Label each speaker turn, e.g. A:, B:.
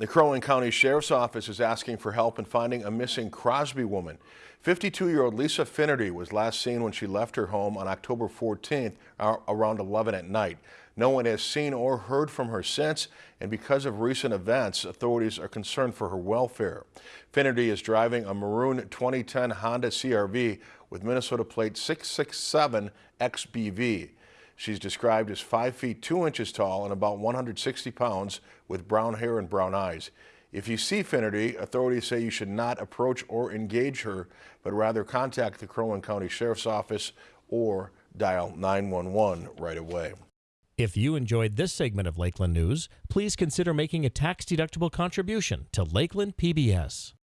A: The Crow Wing County Sheriff's Office is asking for help in finding a missing Crosby woman. 52-year-old Lisa Finnerty was last seen when she left her home on October 14th around 11 at night. No one has seen or heard from her since, and because of recent events, authorities are concerned for her welfare. Finnerty is driving a maroon 2010 Honda CRV with Minnesota plate 667 XBV. She's described as 5 feet 2 inches tall and about 160 pounds with brown hair and brown eyes. If you see Finnerty, authorities say you should not approach or engage her, but rather contact the Crow Wing County Sheriff's Office or dial 911 right away.
B: If you enjoyed this segment of Lakeland News, please consider making a tax-deductible contribution to Lakeland PBS.